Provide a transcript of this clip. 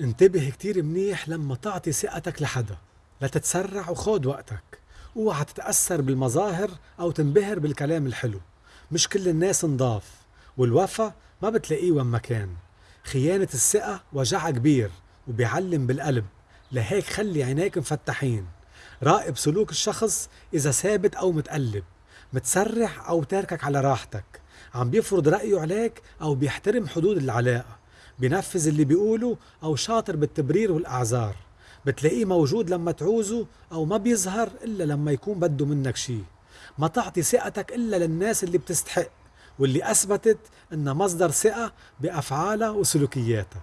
انتبه كتير منيح لما تعطي ثقتك لحدا لا تتسرع وخود وقتك. اوعى تتأثر بالمظاهر أو تنبهر بالكلام الحلو. مش كل الناس نضاف والوفا ما بتلاقيه وين ما كان. خيانة الثقة وجعها كبير وبيعلم بالقلب. لهيك خلي عينيك مفتحين. راقب سلوك الشخص إذا ثابت أو متقلب. متسرع أو تاركك على راحتك. عم بيفرض رأيه عليك أو بيحترم حدود العلاقة. بينفذ اللي بيقوله أو شاطر بالتبرير والأعذار. بتلاقيه موجود لما تعوزه أو ما بيظهر إلا لما يكون بده منك شي. ما تعطي ثقتك إلا للناس اللي بتستحق واللي أثبتت إنها مصدر ثقة بأفعالها وسلوكياتها.